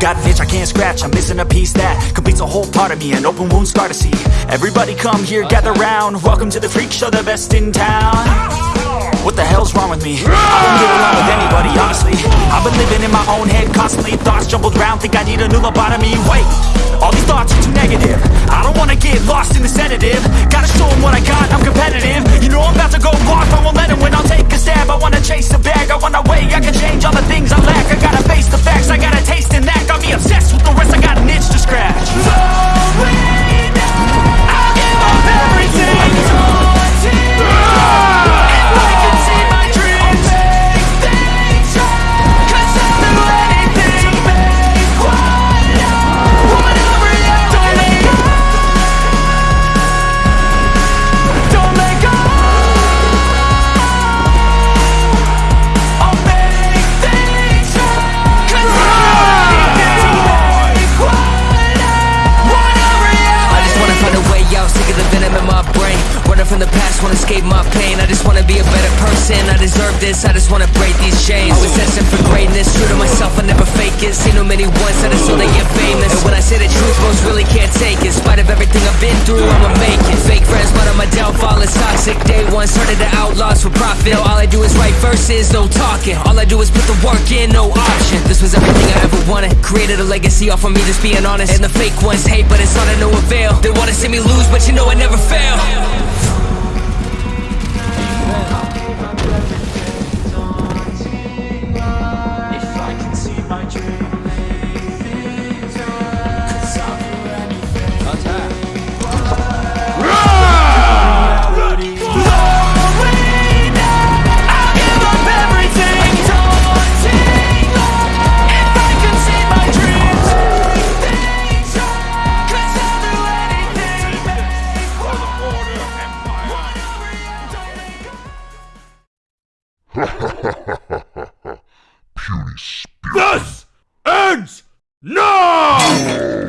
got an itch I can't scratch. I'm missing a piece that completes a whole part of me An open wound scar to see. Everybody come here, gather round. Welcome to the freak show, the best in town. What the hell's wrong with me? I don't get along with anybody, honestly. I've been living in my own head constantly. Thoughts jumbled round, think I need a new lobotomy. Wait, just wanna be a better person, I deserve this I just wanna break these chains. Always destined for greatness, true to myself, I never fake it. Seen too many once, I just so they get famous. And when I say the truth, most really can't take it. In spite of everything I've been through, I'ma make it. Fake friends, but on my downfall is toxic. Day one, started to outlaws for profit. All I do is write verses, no talking. All I do is put the work in, no option. This was everything I ever wanted. Created a legacy off of me, just being honest. And the fake ones hate, but it's all to no avail. They wanna see me lose, but you know I never fail Puny spirit. Thus ends now!